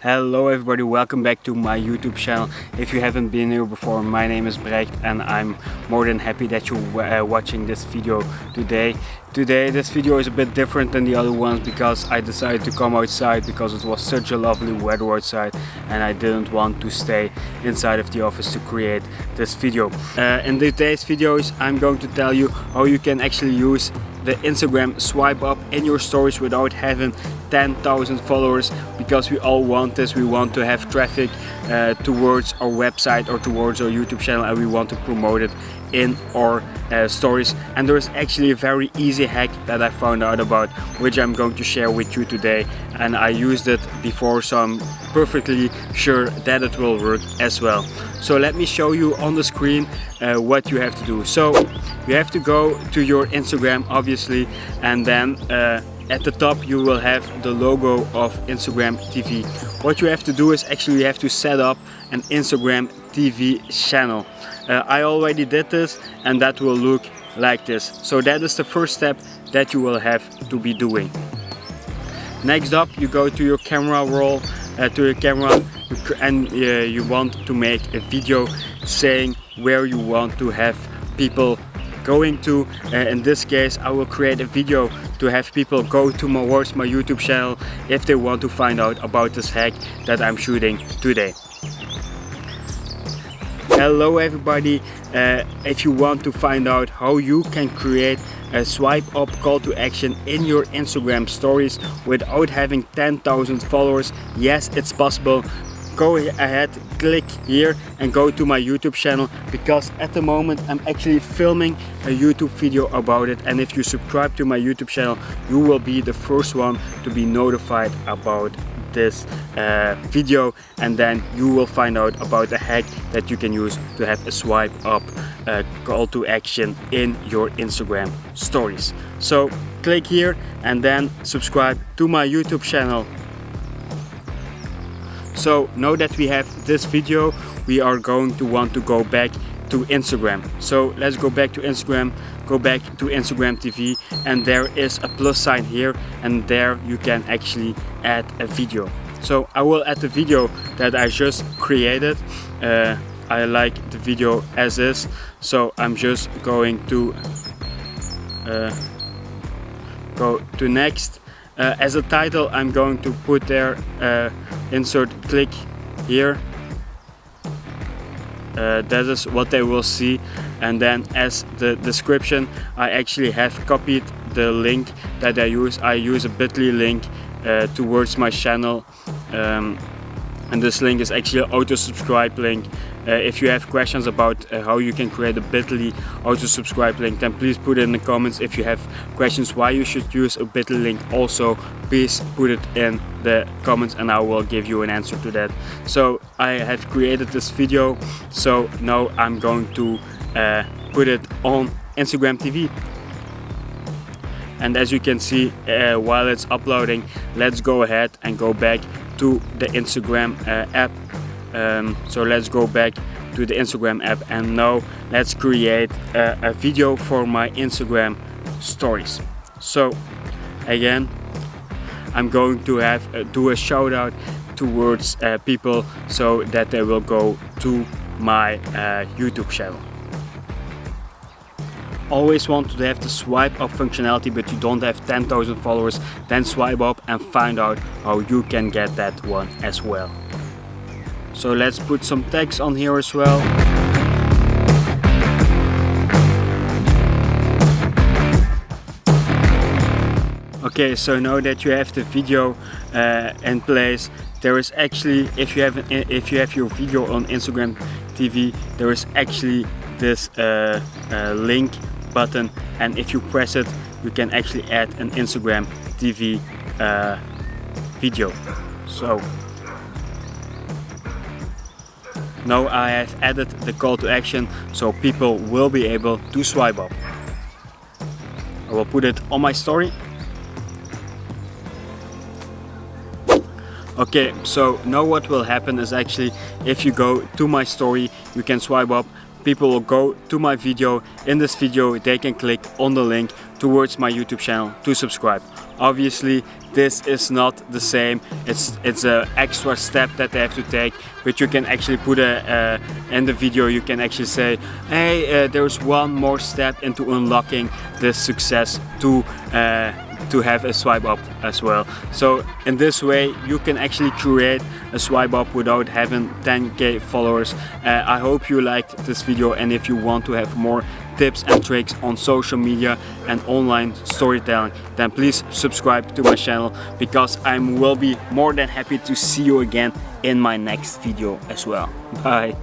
Hello everybody, welcome back to my YouTube channel. If you haven't been here before, my name is Brecht and I'm more than happy that you're uh, watching this video today. Today this video is a bit different than the other ones because I decided to come outside because it was such a lovely weather outside and I didn't want to stay inside of the office to create this video. Uh, in today's videos I'm going to tell you how you can actually use the Instagram swipe up in your stories without having 10,000 followers because we all want this we want to have traffic uh, towards our website or towards our YouTube channel and we want to promote it in our uh, stories and there is actually a very easy hack that I found out about which I'm going to share with you today and I used it before so I'm perfectly sure that it will work as well so let me show you on the screen uh, what you have to do so you have to go to your Instagram obviously and then uh, at the top you will have the logo of Instagram TV. What you have to do is actually you have to set up an Instagram TV channel. Uh, I already did this and that will look like this. So that is the first step that you will have to be doing. Next up you go to your camera roll, uh, to your camera and uh, you want to make a video saying where you want to have people going to. Uh, in this case I will create a video to have people go to my, towards my YouTube channel if they want to find out about this hack that I'm shooting today. Hello everybody, uh, if you want to find out how you can create a swipe up call to action in your Instagram stories without having 10,000 followers, yes it's possible. Go ahead click here and go to my YouTube channel because at the moment I'm actually filming a YouTube video about it. And if you subscribe to my YouTube channel you will be the first one to be notified about this uh, video and then you will find out about a hack that you can use to have a swipe up uh, call to action in your Instagram stories. So click here and then subscribe to my YouTube channel so now that we have this video, we are going to want to go back to Instagram. So let's go back to Instagram, go back to Instagram TV and there is a plus sign here and there you can actually add a video. So I will add the video that I just created. Uh, I like the video as is, so I'm just going to uh, go to next uh, as a title I'm going to put there uh, insert click here uh, that is what they will see and then as the description I actually have copied the link that I use. I use a bit.ly link uh, towards my channel. Um, and this link is actually auto subscribe link uh, if you have questions about uh, how you can create a bit.ly auto subscribe link then please put it in the comments. If you have questions why you should use a bit.ly link also please put it in the comments and I will give you an answer to that. So I have created this video. So now I'm going to uh, put it on Instagram TV and as you can see uh, while it's uploading let's go ahead and go back to the Instagram uh, app um, so let's go back to the Instagram app and now let's create a, a video for my Instagram stories. So again I'm going to have uh, do a shout out towards uh, people so that they will go to my uh, YouTube channel. Always want to have the swipe up functionality but you don't have 10,000 followers. Then swipe up and find out how you can get that one as well so let's put some tags on here as well. Okay so now that you have the video uh, in place. There is actually if you have if you have your video on Instagram TV there is actually this uh, uh, link button. And if you press it you can actually add an Instagram TV uh, video. So now I have added the call to action so people will be able to swipe up I will put it on my story okay so now what will happen is actually if you go to my story you can swipe up people will go to my video. In this video they can click on the link towards my YouTube channel to subscribe. Obviously this is not the same. It's it's an extra step that they have to take but you can actually put a uh, in the video you can actually say hey uh, there's one more step into unlocking this success to uh, to have a swipe up as well. So in this way you can actually create a swipe up without having 10k followers. Uh, I hope you liked this video and if you want to have more tips and tricks on social media and online storytelling then please subscribe to my channel because I will be more than happy to see you again in my next video as well. Bye